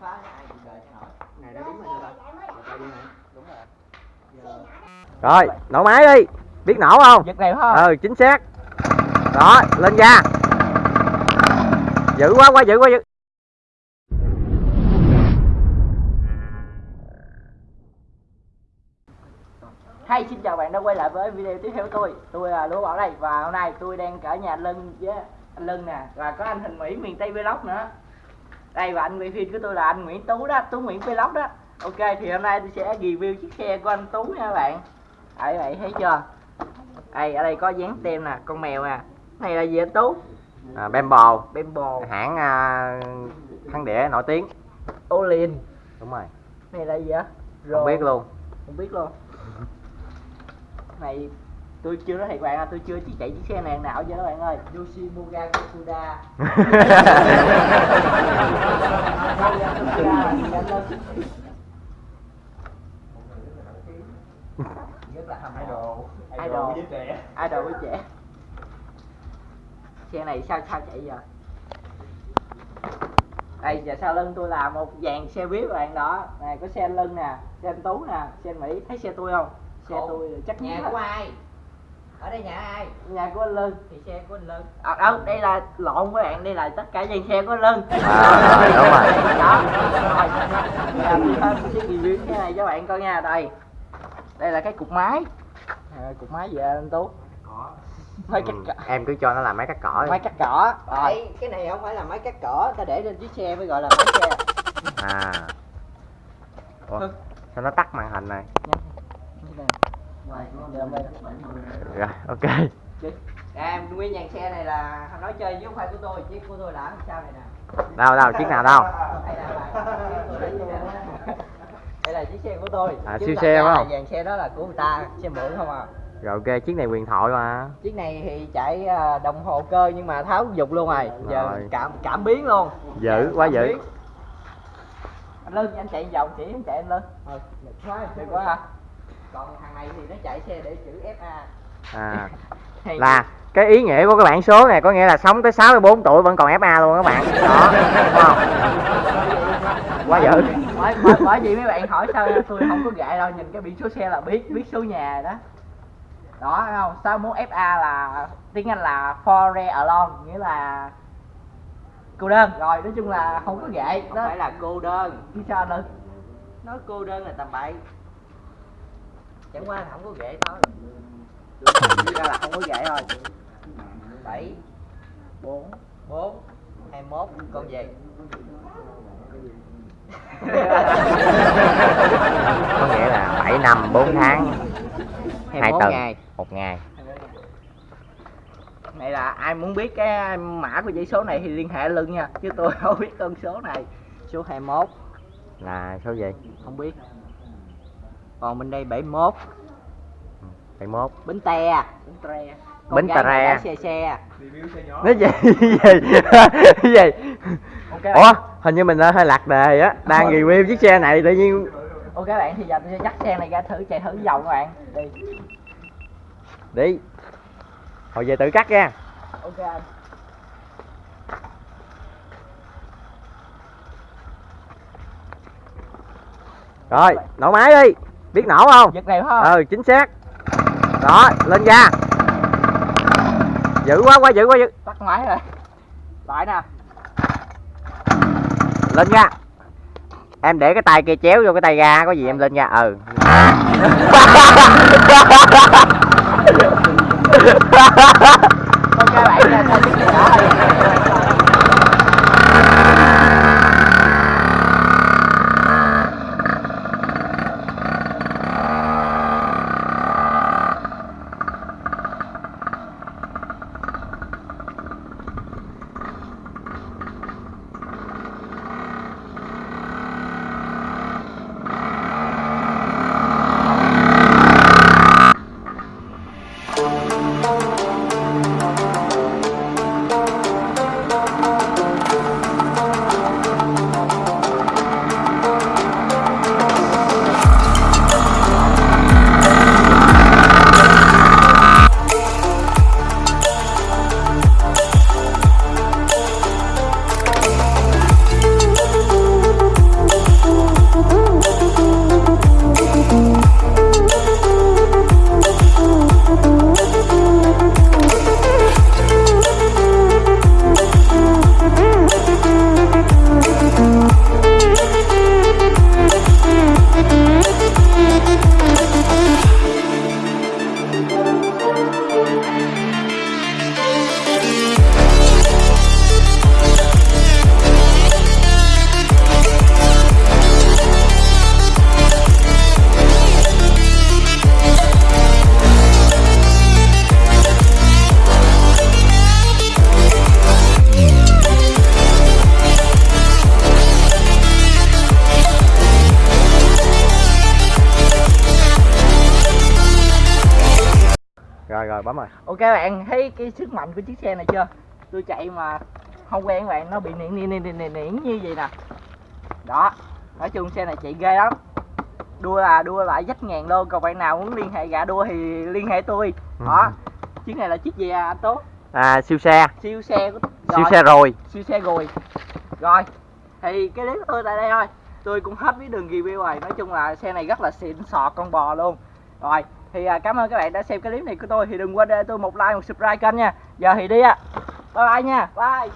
phá cái ai cuộc đời cho nổi này đã đúng rồi nè. Đúng rồi. Rồi nổ máy đi. Biết nổ không? Giật này không ừ chính xác. Đó lên ga dữ quá quá dữ quá dữ. Hay xin chào bạn đã quay lại với video tiếp theo của tôi. Tôi là Lúa Bảo đây Và hôm nay tôi đang ở nhà anh Lân với anh Lân nè Và có anh Hình Mỹ miền Tây Vlog nữa. Đây và anh quay phim của tôi là anh Nguyễn Tú đó Tú Nguyễn Vlog đó. Ok thì hôm nay tôi sẽ review chiếc xe của anh Tú nha các bạn. Đấy vậy thấy chưa? Đây ở đây có dán tem nè con mèo nè. Này là gì anh Tú? À, Bembo Bembo hãng à, thắng đĩa nổi tiếng. Olin. Đúng rồi. Này là gì á không biết luôn. Không biết luôn. Này tôi chưa nói thiệt bạn à tôi chưa chỉ chạy chiếc xe này nào chứ các bạn ơi. Yoshimuga Kosuda rất là mộ idol. Idol với trẻ. Xe này sao sao chạy giờ đây giờ sau lưng tôi là một dàn xe buýt bạn đó. Này có xe lưng nè xe anh tú nè xe anh mỹ. Thấy xe tôi không? Xe Khổ. tôi chắc nhất của ai ở đây nhà ai nhà của anh lưng thì xe của anh lân à, đâu đây là lộn với bạn đây là tất cả dàn xe của anh lưng À, đúng rồi. đó rồi cái review cái này cho bạn coi nha đây đây là cái cục máy à, cục máy gì anh tú máy cắt Ừ, cỏ em cứ cho nó làm máy cắt cỏ máy cắt cỏ rồi cái này không phải là máy cắt cỏ ta để lên chiếc xe mới gọi là máy xe à Ủa, sao nó tắt màn hình này rồi ok. Em nguyên dàn xe này là nói chơi với không phải của tôi chiếc của tôi là ở sau này nè? Đâu đâu chiếc nào đâu đây là chiếc xe của tôi. À, siêu xe phải không? dàn xe đó là của người ta xe mượn không à. Rồi ok chiếc này quyền thoại mà. Chiếc này thì chạy à, đồng hồ cơ nhưng mà tháo dục luôn rồi. Giờ Rồi. cảm cảm biến luôn. Dữ quá Cảm dữ. biến. anh lưng anh chạy vòng chỉ anh chạy anh lưng ừ được quá hả còn thằng này thì nó chạy xe để chữ FA à. Là cái ý nghĩa của cái bảng số này có nghĩa là sống tới 64 tuổi vẫn còn FA luôn các bạn. Đó đúng không? Quá dữ. Bởi, bởi, bởi vì mấy bạn hỏi sao tôi không có gại đâu nhìn cái biển số xe là biết biết số nhà đó. Đó không? 61 FA là tiếng Anh là for alone nghĩa là cô đơn. Rồi nói chung là không có gậy không đó phải là cô đơn. Chứ sao nữa? Nói cô đơn là tầm bậy chẳng qua là không có ghệ thôi. Thực ra là không có gậy thôi. Bảy bốn bốn hai mốt con gì có nghĩa là 7 năm 4 tháng hai 21 tuần ngày. một ngày. Này là ai muốn biết cái mã của dãy số này thì liên hệ lưng nha chứ tôi không biết con số này. Số 21 là số gì? Không biết còn bên đây 71 71 bến te bến tre. Bến Tà mà Re. xe xe. Nó gì? Gì gì? Ok. Ủa hình như mình đã hơi lạc đề á. Đang review chiếc xe này tự nhiên ok bạn thì giờ tôi sẽ dắt xe này ra thử chạy thử vòng các bạn. Đi. Đi. Hồi về tự cắt nha. Ok. Anh rồi nổ máy đi biết nổ không? Giật phải không? Ừ chính xác. Đó lên ga dữ quá quá dữ quá dữ. Tắt máy rồi. Lại nè. Lên ga em để cái tay kia chéo vô cái tay ga có gì em lên ga ừ. Ok bạn nha rồi rồi bấm rồi. Ok bạn thấy cái sức mạnh của chiếc xe này chưa? Tôi chạy mà không quen bạn nó bị niệm niệm niệm niệm như vậy nè. Đó nói chung xe này chạy ghê lắm. Đua là đua lại dách ngàn luôn còn bạn nào muốn liên hệ gạ đua thì liên hệ tôi. Đó chiếc này là chiếc gì à anh tốt à siêu xe. Siêu xe của siêu rồi, xe rồi. Siêu xe rồi. Rồi thì cái clip của tôi tại đây thôi. Tôi cũng hết với đường review rồi. Nói chung là xe này rất là xịn sọt con bò luôn rồi thì à, cảm ơn các bạn đã xem cái clip này của tôi. Thì đừng quên để tôi một like một subscribe kênh nha. Giờ thì đi à, bye bye nha. Bye.